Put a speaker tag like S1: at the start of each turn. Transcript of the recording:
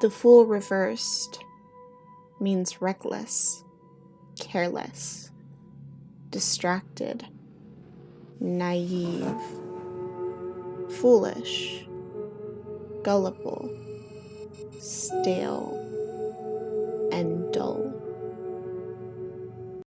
S1: The fool reversed means reckless, careless, distracted, naive, foolish, gullible, stale, and dull.